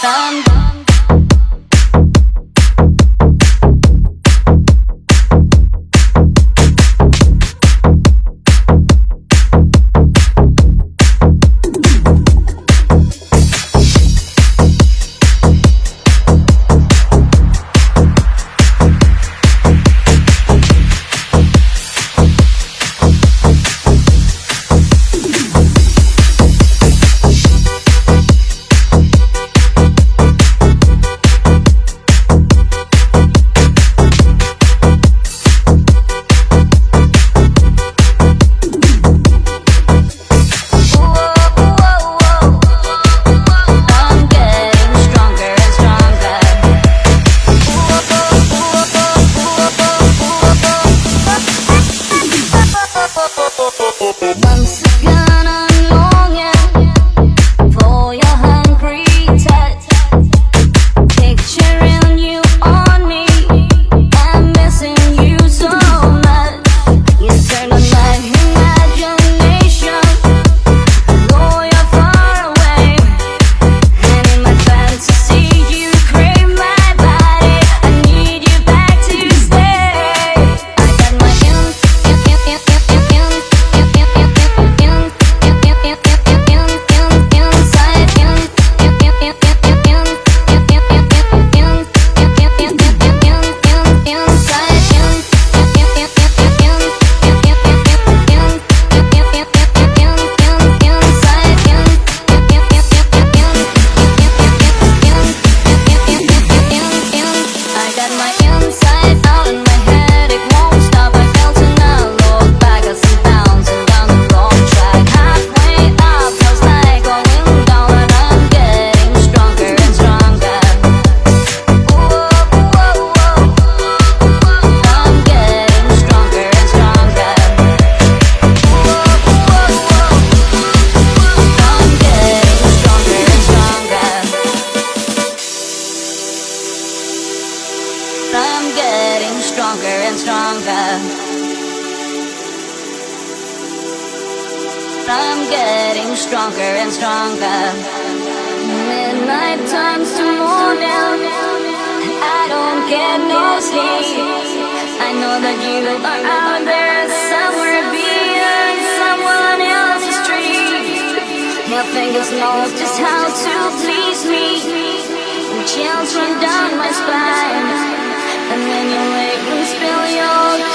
Some Balançar Getting stronger and stronger. I'm getting stronger and stronger. Midnight turns to morning, I don't get no sleep. I know that you are out there somewhere beyond someone else's dream. Your fingers know just how to please me. Chills run down my spine, and then your weight will spill your